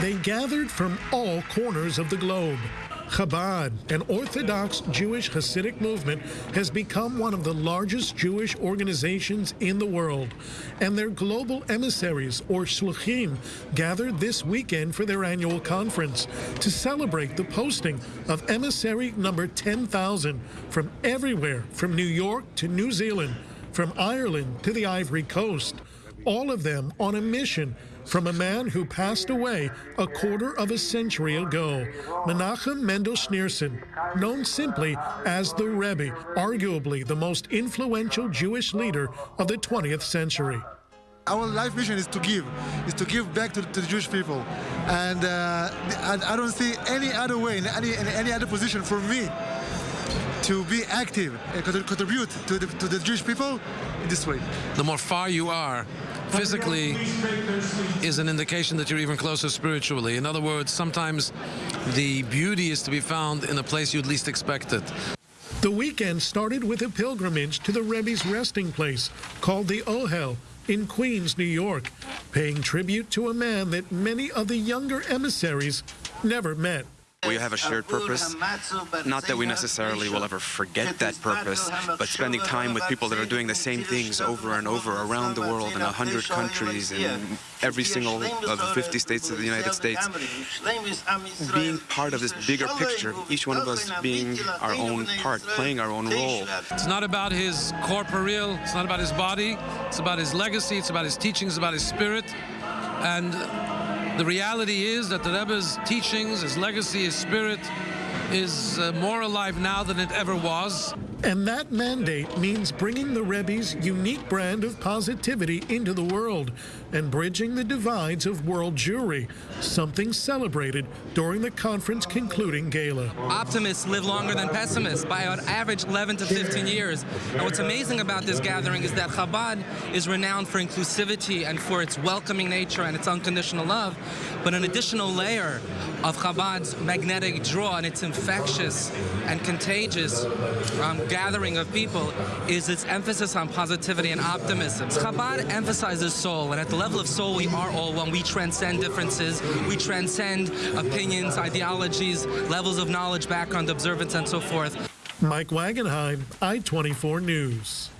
They gathered from all corners of the globe. Chabad, an Orthodox Jewish Hasidic movement, has become one of the largest Jewish organizations in the world. And their global emissaries, or shluchim, gathered this weekend for their annual conference to celebrate the posting of emissary number 10,000 from everywhere, from New York to New Zealand, from Ireland to the Ivory Coast. All of them on a mission from a man who passed away a quarter of a century ago, Menachem Mendel Schneerson, known simply as the Rebbe, arguably the most influential Jewish leader of the 20th century. Our life mission is to give, is to give back to, to the Jewish people. And uh, I, I, don't see any other way, in any, in any other position for me to be active and contribute to the, to the Jewish people in this way. The more far you are physically is an indication that you're even closer spiritually. In other words, sometimes the beauty is to be found in a place you'd least expect it. The weekend started with a pilgrimage to the Rebbe's resting place called the Ohel in Queens, New York, paying tribute to a man that many of the younger emissaries never met. We have a shared purpose. Not that we necessarily will ever forget that purpose, but spending time with people that are doing the same things over and over around the world in 100 countries, in every single of the 50 states of the United States, being part of this bigger picture, each one of us being our own part, playing our own role. It's not about his corporeal, it's not about his body, it's about his legacy, it's about his teachings, about his spirit. And the reality is that the Rebbe's teachings, his legacy, his spirit is uh, more alive now than it ever was. And that mandate means bringing the Rebbe's unique brand of positivity into the world and bridging the divides of world Jewry, something celebrated during the conference concluding gala. Optimists live longer than pessimists by an average 11 to 15 years. And what's amazing about this gathering is that Chabad is renowned for inclusivity and for its welcoming nature and its unconditional love. But an additional layer of Chabad's magnetic draw and its infectious and contagious um, gathering of people is its emphasis on positivity and optimism. Chabad emphasizes soul, and at the level of soul, we are all one. We transcend differences, we transcend opinions, ideologies, levels of knowledge, background, observance, and so forth. Mike Wagenheim, I-24 News.